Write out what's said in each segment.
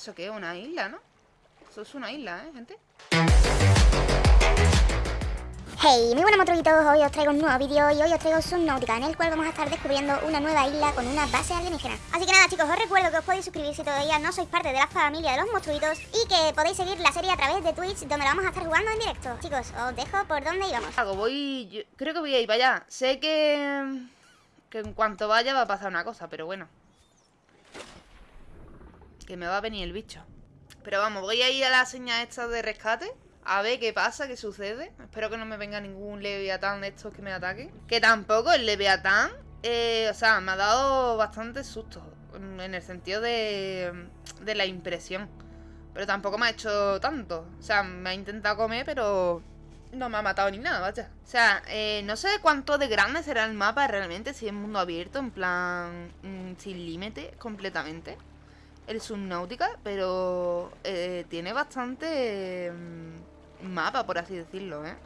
¿Eso qué es? ¿Una isla, no? Eso es una isla, ¿eh, gente? Hey, muy buenas motoritos, hoy os traigo un nuevo vídeo y hoy os traigo Subnautica en el cual vamos a estar descubriendo una nueva isla con una base alienígena. Así que nada chicos, os recuerdo que os podéis suscribir si todavía no sois parte de la familia de los monstruitos y que podéis seguir la serie a través de Twitch donde la vamos a estar jugando en directo. Chicos, os dejo por dónde íbamos. Algo, voy... yo creo que voy a ir para allá. Sé que... Que en cuanto vaya va a pasar una cosa, pero bueno. Que me va a venir el bicho. Pero vamos, voy a ir a la señal esta de rescate a ver qué pasa, qué sucede. Espero que no me venga ningún Leviatán de estos que me ataquen. Que tampoco el Leviatán, eh, o sea, me ha dado bastante susto. En el sentido de, de la impresión. Pero tampoco me ha hecho tanto. O sea, me ha intentado comer, pero no me ha matado ni nada, vaya. O sea, eh, no sé cuánto de grande será el mapa realmente, si es mundo abierto, en plan mm, sin límite completamente. El Subnautica, pero eh, tiene bastante... Mm, mapa, por así decirlo, ¿eh?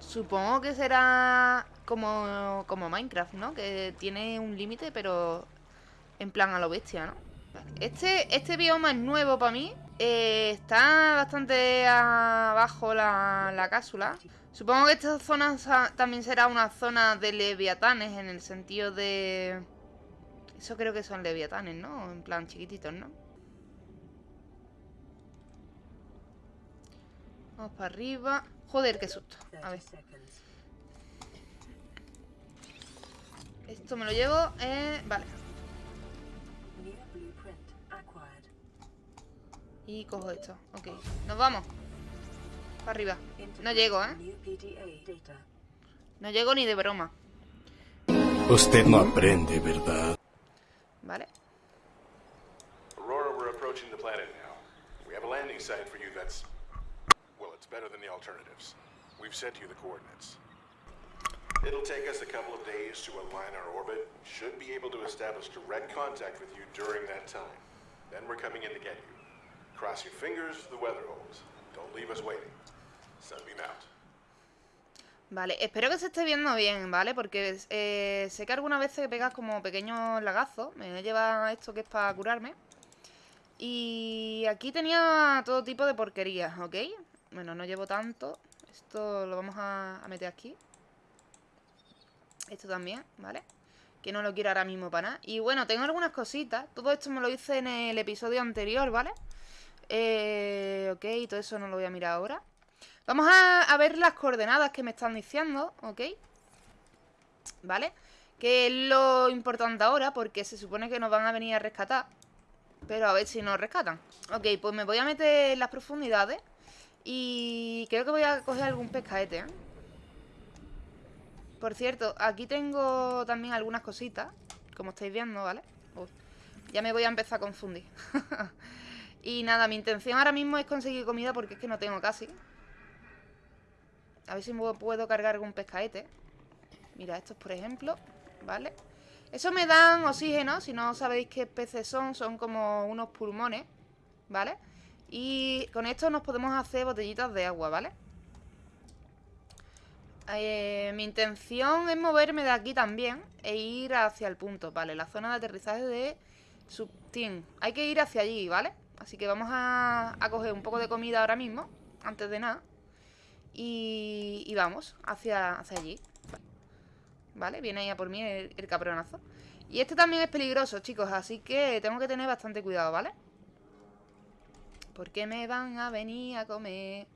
Supongo que será como, como Minecraft, ¿no? Que tiene un límite, pero en plan a lo bestia, ¿no? Este, este bioma es nuevo para mí. Eh, está bastante abajo la, la cápsula. Supongo que esta zona también será una zona de leviatanes en el sentido de... Eso creo que son leviatanes, ¿no? En plan chiquititos, ¿no? Vamos para arriba. Joder, qué susto. A ver. Esto me lo llevo. Eh, vale. Y cojo esto. Ok. Nos vamos. Para arriba. No llego, ¿eh? No llego ni de broma. Usted no aprende, ¿verdad? Vale. Aurora, we're approaching the planet now. We have a landing site for you that's Well, it's better than the alternatives. We've sent you the coordinates. It'll take us a couple of days to align our orbit. Should be able to establish direct contact with you during that time. Then we're coming in to get you. Cross your fingers, the weather holds. Don't leave us waiting. Sunbeam out. Vale, espero que se esté viendo bien, ¿vale? Porque eh, sé que algunas veces pegas como pequeños lagazos. Me lleva esto que es para curarme. Y aquí tenía todo tipo de porquerías, ¿ok? Bueno, no llevo tanto. Esto lo vamos a, meter aquí. Esto también, ¿vale? Que no lo quiero ahora mismo para nada. Y bueno, tengo algunas cositas. Todo esto me lo hice en el episodio anterior, ¿vale? Eh, ok, todo eso no lo voy a mirar ahora. Vamos a, ver las coordenadas que me están diciendo, ¿ok? ¿Vale? Que es lo importante ahora porque se supone que nos van a venir a rescatar. Pero a ver si nos rescatan. Ok, pues me voy a meter en las profundidades. Y creo que voy a coger algún pescaete, ¿eh? Por cierto, aquí tengo también algunas cositas Como estáis viendo, ¿vale? ya me voy a empezar a confundir Y nada, mi intención ahora mismo es conseguir comida Porque es que no tengo casi A ver si puedo cargar algún pescaete Mira, estos por ejemplo ¿Vale? Eso me dan oxígeno Si no sabéis qué peces son Son como unos pulmones ¿Vale? Y con esto nos podemos hacer botellitas de agua, ¿vale? Eh, mi intención es moverme de aquí también E ir hacia el punto, ¿vale? La zona de aterrizaje de Subteam Hay que ir hacia allí, ¿vale? Así que vamos a, coger un poco de comida ahora mismo Antes de nada Y, vamos hacia, hacia allí ¿Vale? Viene ahí a por mí el, el cabronazo Y este también es peligroso, chicos Así que tengo que tener bastante cuidado, ¿vale? Porque me van a venir a comer.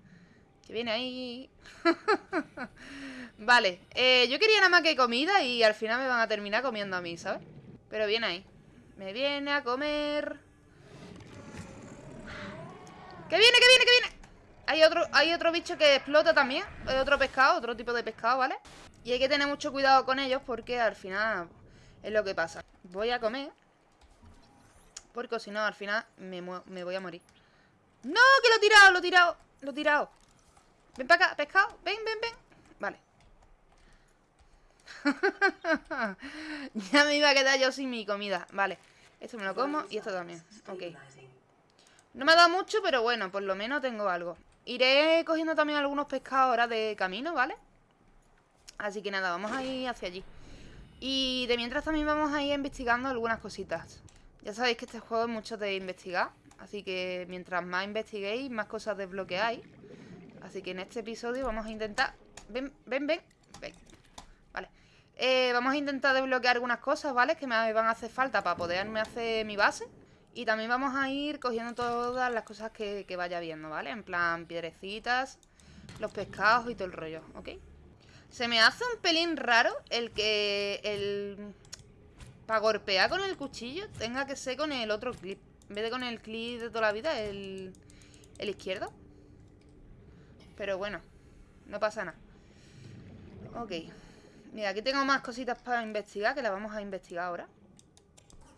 Que viene ahí. vale, eh, yo quería nada más que comida y al final me van a terminar comiendo a mí, ¿sabes? Pero viene ahí. Me viene a comer. ¡Que viene, que viene, que viene! Hay otro, hay otro bicho que explota también. Otro pescado, otro tipo de pescado, ¿vale? Y hay que tener mucho cuidado con ellos porque al final es lo que pasa. Voy a comer. Porque si no, al final me, me voy a morir. ¡No! Que lo he tirado, lo he tirado Lo he tirado Ven para acá, pescado Ven, ven, ven Vale Ya me iba a quedar yo sin mi comida Vale Esto me lo como y esto también Ok No me ha dado mucho, pero bueno Por lo menos tengo algo Iré cogiendo también algunos pescados ahora de camino, ¿vale? Así que nada, vamos a ir hacia allí Y de mientras también vamos a ir investigando algunas cositas Ya sabéis que este juego es mucho de investigar Así que mientras más investiguéis, más cosas desbloqueáis. Así que en este episodio vamos a intentar... Ven, ven, ven, ven. Vale. Eh, vamos a intentar desbloquear algunas cosas, ¿vale? Que me van a hacer falta para poderme hacer mi base. Y también vamos a ir cogiendo todas las cosas que, vaya viendo, ¿vale? En plan, piedrecitas, los pescados y todo el rollo, ¿ok? Se me hace un pelín raro el que el... Para golpear con el cuchillo tenga que ser con el otro clip. En vez de con el clip de toda la vida, el, el izquierdo. Pero bueno, no pasa nada. Ok. Mira, aquí tengo más cositas para investigar, que las vamos a investigar ahora.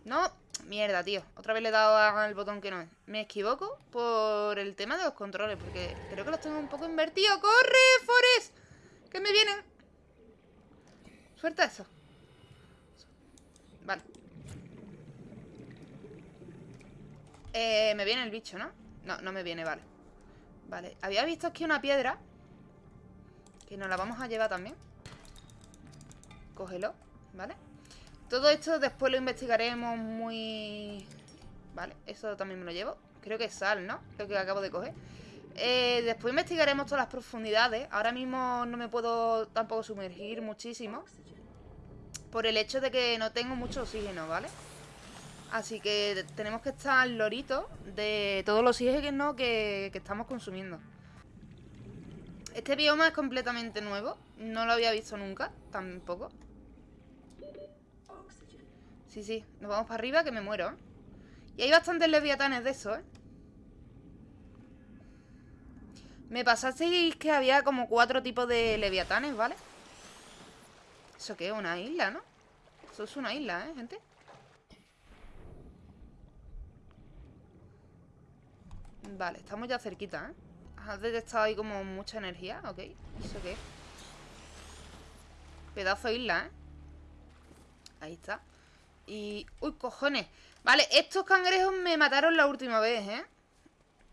No, mierda, tío. Otra vez le he dado al botón que no es. Me equivoco por el tema de los controles, porque creo que los tengo un poco invertidos. ¡Corre, Forest! ¡Que me vienen! Suelta eso. Vale. Eh, me viene el bicho, ¿no? No, no me viene, vale. Vale, había visto aquí una piedra Que nos la vamos a llevar también Cógelo, ¿vale? Todo esto después lo investigaremos muy... Vale, eso también me lo llevo Creo que es sal, ¿no? Lo que acabo de coger eh, Después investigaremos todas las profundidades Ahora mismo no me puedo tampoco sumergir muchísimo Por el hecho de que no tengo mucho oxígeno, ¿vale? Así que tenemos que estar al lorito de todos los oxígenos que, que estamos consumiendo. Este bioma es completamente nuevo. No lo había visto nunca, tampoco. Sí, sí, nos vamos para arriba que me muero. Y hay bastantes leviatanes de eso, ¿eh? Me pasasteis que había como cuatro tipos de leviatanes, ¿vale? ¿Eso qué? Una isla, ¿no? Eso es una isla, ¿eh, gente? Vale, estamos ya cerquita, ¿eh? Has detectado ahí como mucha energía, ok ¿Eso qué? Pedazo de isla, ¿eh? Ahí está Y... ¡Uy, cojones! Vale, estos cangrejos me mataron la última vez, ¿eh?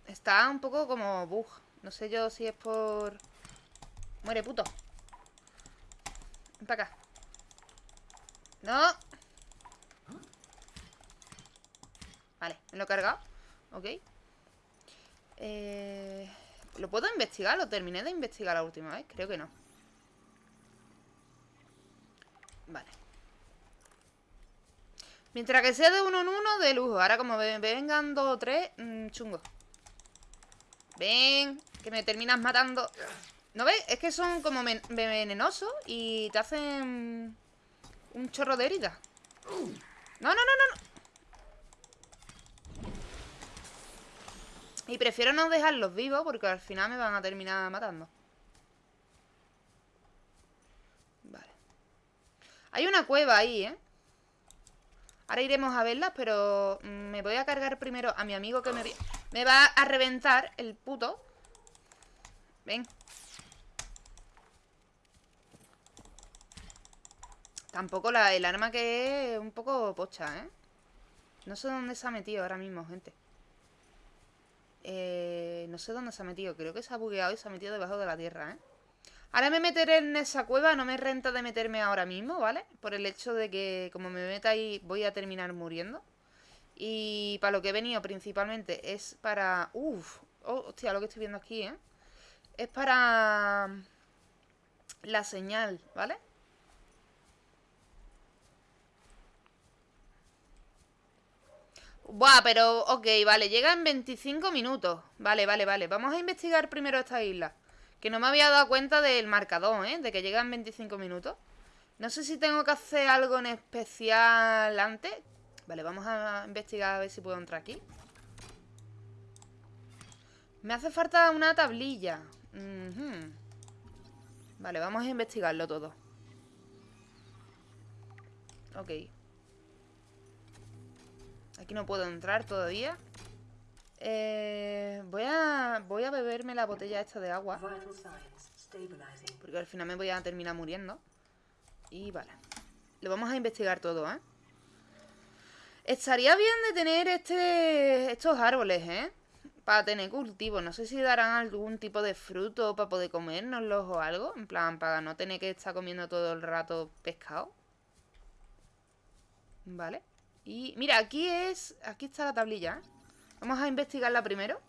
Está un poco como bug No sé yo si es por... Muere, puto Ven para acá ¡No! Vale, me lo he cargado Ok eh, ¿Lo puedo investigar? ¿Lo terminé de investigar la última vez? Creo que no Vale Mientras que sea de uno en uno, de lujo Ahora como vengan dos o tres, mmm, chungo Ven, que me terminas matando ¿No ves? Es que son como venenosos Y te hacen un chorro de herida No, no, no, no, no Y prefiero no dejarlos vivos porque al final me van a terminar matando. Vale. Hay una cueva ahí, ¿eh? Ahora iremos a verla, pero me voy a cargar primero a mi amigo que me, me va a reventar el puto. Ven. Tampoco la, el arma que es un poco pocha, ¿eh? No sé dónde se ha metido ahora mismo, gente. Eh, no sé dónde se ha metido. Creo que se ha bugueado y se ha metido debajo de la tierra, ¿eh? Ahora me meteré en esa cueva. No me renta de meterme ahora mismo, ¿vale? Por el hecho de que como me meta ahí voy a terminar muriendo. Y para lo que he venido principalmente es para... Uf, oh, hostia, lo que estoy viendo aquí, ¿eh? Es para... La señal, ¿vale? Buah, pero ok, vale, llega en 25 minutos Vale, vale, vale, vamos a investigar primero esta isla Que no me había dado cuenta del marcador, ¿eh? De que llega en 25 minutos. No sé si tengo que hacer algo en especial antes. Vale, vamos a investigar a ver si puedo entrar aquí. Me hace falta una tablilla. Vale, vamos a investigarlo todo. Ok. Aquí no puedo entrar todavía. Eh, voy, a, voy a beberme la botella esta de agua. Porque al final me voy a terminar muriendo. Y vale. Lo vamos a investigar todo, ¿eh? Estaría bien de tener este, estos árboles, ¿eh? Para tener cultivo. No sé si darán algún tipo de fruto para poder comérnoslos o algo. En plan, para no tener que estar comiendo todo el rato pescado. Vale. Y mira, aquí es... Aquí está la tablilla, ¿eh? Vamos a investigarla primero.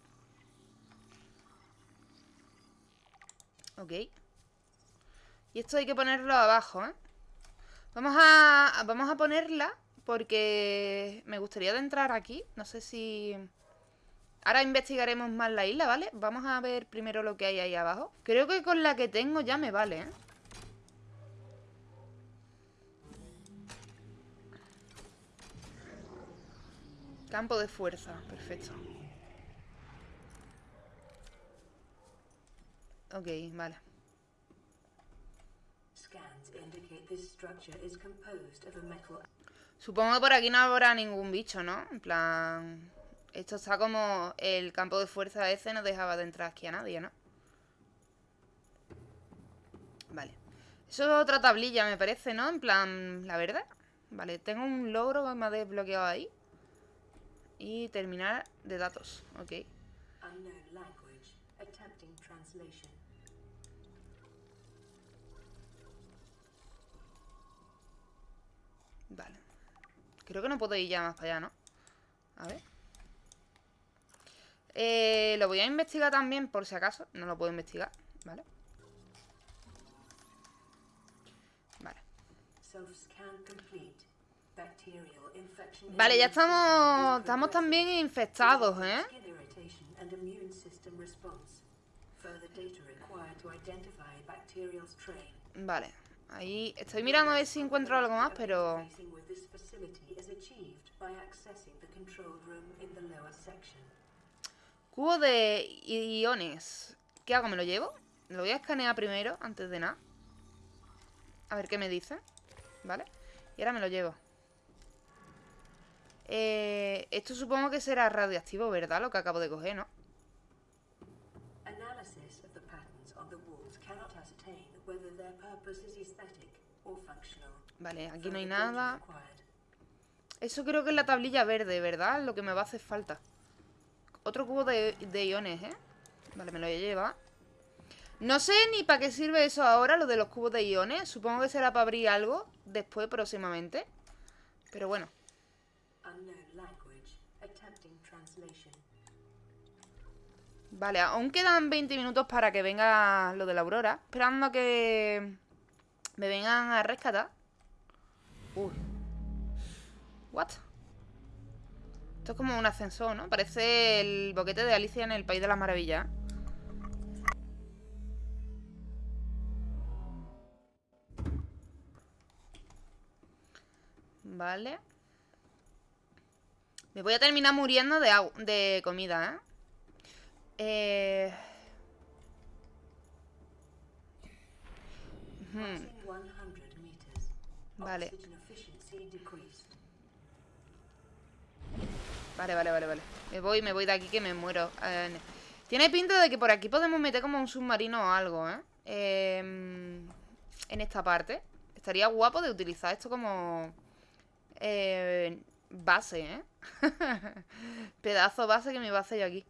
Ok. Y esto hay que ponerlo abajo, ¿eh? Vamos a, vamos a ponerla porque me gustaría entrar aquí. No sé si... Ahora investigaremos más la isla, ¿vale? Vamos a ver primero lo que hay ahí abajo. Creo que con la que tengo ya me vale, ¿eh? Campo de fuerza, perfecto. Ok, vale. Supongo que por aquí no habrá ningún bicho, ¿no? En plan... Esto está como... El campo de fuerza ese no dejaba de entrar aquí a nadie, ¿no? Vale. Eso es otra tablilla, me parece, ¿no? En plan... La verdad. Vale, tengo un logro que me ha desbloqueado ahí. Y terminar de datos. Ok. Vale. Creo que no puedo ir ya más para allá, ¿no? A ver. Eh, lo voy a investigar también, por si acaso. No lo puedo investigar, ¿vale? Vale. Vale, ya estamos, estamos también infectados, ¿eh? Vale, ahí estoy mirando a ver si encuentro algo más, pero... Cubo de iones. ¿Qué hago? ¿Me lo llevo? Lo voy a escanear primero, antes de nada. A ver qué me dice. ¿Vale? Y ahora me lo llevo. Eh, esto supongo que será radioactivo, ¿verdad? Lo que acabo de coger, ¿no? Vale, aquí no hay nada. Eso creo que es la tablilla verde, ¿verdad? Lo que me va a hacer falta. Otro cubo de, iones, ¿eh? Vale, me lo voy a llevar. No sé ni para qué sirve eso ahora, lo de los cubos de iones. Supongo que será para abrir algo después, próximamente. Pero bueno. Vale, aún quedan 20 minutos para que venga lo de la aurora. Esperando que me vengan a rescatar. Uy. What? Esto es como un ascensor, ¿no? Parece el boquete de Alicia en el País de las Maravillas. Vale. Me voy a terminar muriendo de, de comida, ¿eh? eh... Vale. Vale, vale, vale, vale. Me voy, me voy de aquí que me muero. Eh, tiene pinta de que por aquí podemos meter como un submarino o algo, ¿eh? Em, en esta parte. Estaría guapo de utilizar esto como... Eh, base, ¿eh? Pedazo base que me va a hacer yo aquí.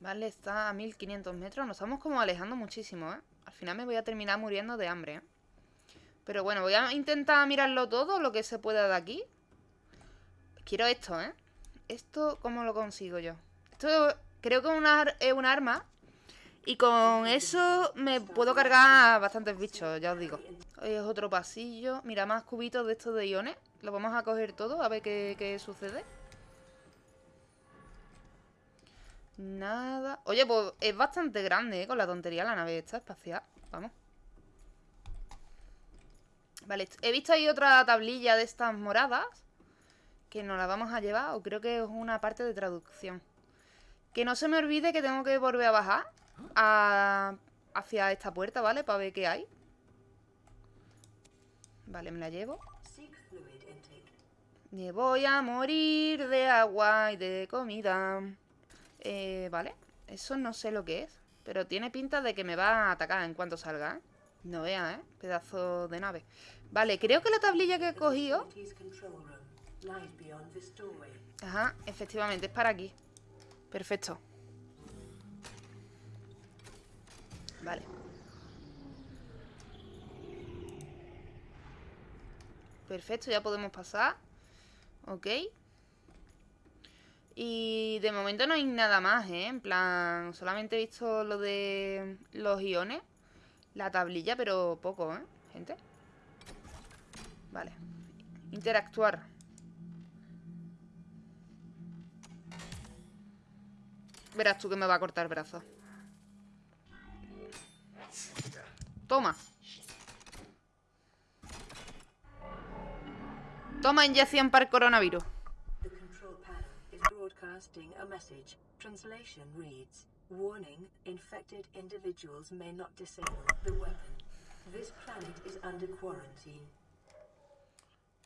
Vale, está a 1500 metros. Nos estamos como alejando muchísimo, ¿eh? Al final me voy a terminar muriendo de hambre, ¿eh? Pero bueno, voy a intentar mirarlo todo, lo que se pueda de aquí. Quiero esto, ¿eh? ¿Esto cómo lo consigo yo? Esto creo que es un arma. Y con eso me puedo cargar bastantes bichos, ya os digo. es otro pasillo. Mira, más cubitos de estos de iones. Lo vamos a coger todo, a ver qué, qué sucede. Nada. Oye, pues es bastante grande, ¿eh? Con la tontería la nave esta espacial. Vamos. Vale, he visto ahí otra tablilla de estas moradas que nos la vamos a llevar o creo que es una parte de traducción. Que no se me olvide que tengo que volver a bajar hacia esta puerta, ¿vale? Para ver qué hay. Vale, me la llevo. Me voy a morir de agua y de comida. Eh, vale. Eso no sé lo que es. Pero tiene pinta de que me va a atacar en cuanto salga, ¿eh? No vea, ¿eh? Pedazo de nave. Vale, creo que la tablilla que he cogido... Ajá, efectivamente, es para aquí. Perfecto. Vale. Perfecto, ya podemos pasar. Ok. Y de momento no hay nada más, ¿eh? En plan, solamente he visto lo de los iones, la tablilla, pero poco, ¿eh? Gente. Vale. Interactuar. Verás tú que me va a cortar el brazo. Toma. This planet is under quarantine.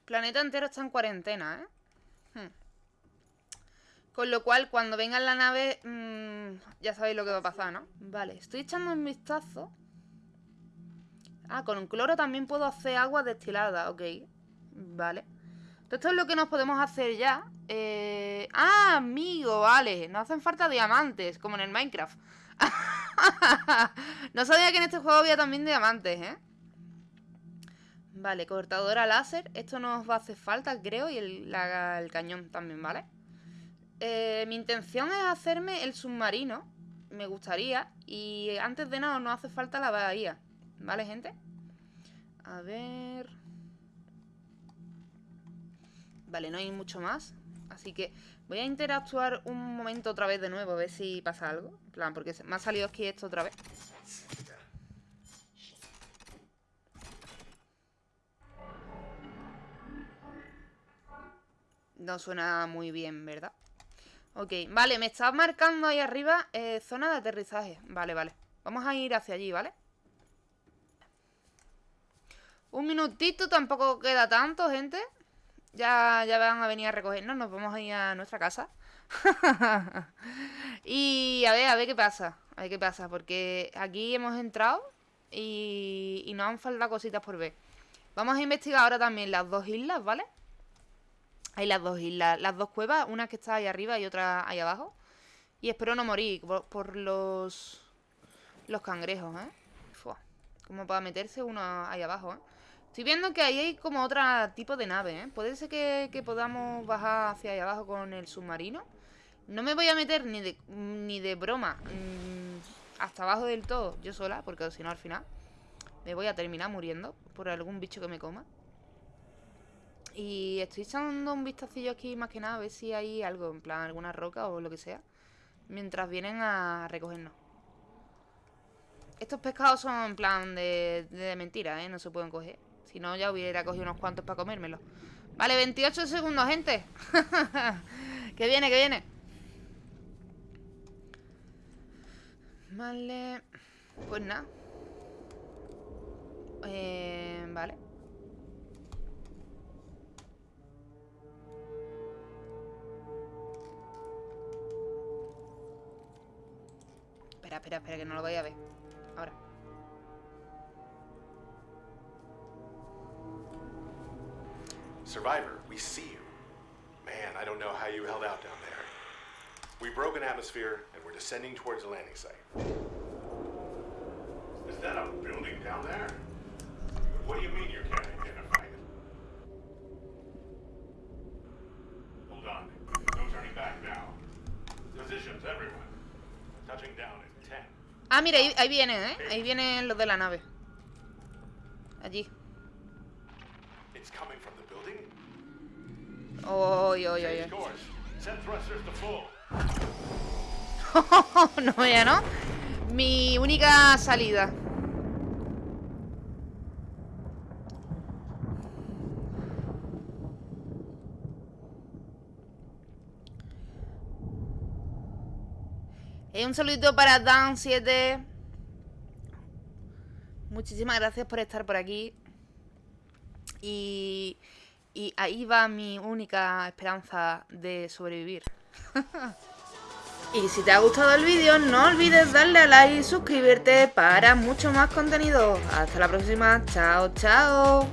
Planeta entero está en cuarentena, ¿eh? Hmm. Con lo cual, cuando venga en la nave, mmm, ya sabéis lo que va a pasar, ¿no? Vale, estoy echando un vistazo. Ah, con un cloro también puedo hacer agua destilada, ok. Vale. Esto es lo que nos podemos hacer ya. Eh... Ah, amigo, vale. No hacen falta diamantes, como en el Minecraft. no sabía que en este juego había también diamantes, ¿eh? Vale, cortadora láser. Esto nos va a hacer falta, creo. Y el, cañón también, ¿vale? Eh, mi intención es hacerme el submarino. Me gustaría. Y antes de nada no hace falta la bahía. ¿Vale, gente? A ver... Vale, no hay mucho más. Así que voy a interactuar un momento otra vez de nuevo. A ver si pasa algo. En plan, porque me ha salido aquí esto otra vez. No suena muy bien, ¿verdad? Ok, vale, me está marcando ahí arriba eh, zona de aterrizaje. Vale, vale. Vamos a ir hacia allí, ¿vale? Un minutito, tampoco queda tanto, gente. Ya, ya van a venir a recogernos, nos vamos a ir a nuestra casa. y a ver, a ver qué pasa. A ver qué pasa, porque aquí hemos entrado y, y nos han faltado cositas por ver. Vamos a investigar ahora también las dos islas, ¿vale? Hay las dos islas, las dos cuevas, una que está ahí arriba y otra ahí abajo. Y espero no morir por, los los cangrejos, ¿eh? Fua. Como para meterse uno ahí abajo, ¿eh? Estoy viendo que ahí hay como otro tipo de nave, ¿eh? Puede ser que, que, podamos bajar hacia ahí abajo con el submarino. No me voy a meter ni de, ni de broma mmm, hasta abajo del todo yo sola, porque si no al final me voy a terminar muriendo por algún bicho que me coma. Y estoy echando un vistacillo aquí más que nada a ver si hay algo, en plan alguna roca o lo que sea. Mientras vienen a recogernos. Estos pescados son en plan de, de mentira, ¿eh? No se pueden coger. Si no, ya hubiera cogido unos cuantos para comérmelo. Vale, 28 segundos, gente. que viene, que viene. Vale. Pues nada. Eh, vale. Espera, espera, espera, que no lo voy a ver. Ahora. Survivor, we see you. Man, I don't know how you held out down there. We broke an atmosphere and we're descending towards the landing site. Is that a building down there? What do you mean you can't identify it? Hold on. No turning back now. Positions, everyone. Touching down in 10. Ah, mira, ahí, ahí vienen, ¿eh? Ahí vienen los de la nave. Oy, oy, oy, no, ya no. Mi única salida. Eh, un saludito para Dan7. Muchísimas gracias por estar por aquí. Y, y ahí va mi única esperanza de sobrevivir. y si te ha gustado el vídeo, no olvides darle a like y suscribirte para mucho más contenido. Hasta la próxima. Chao, chao.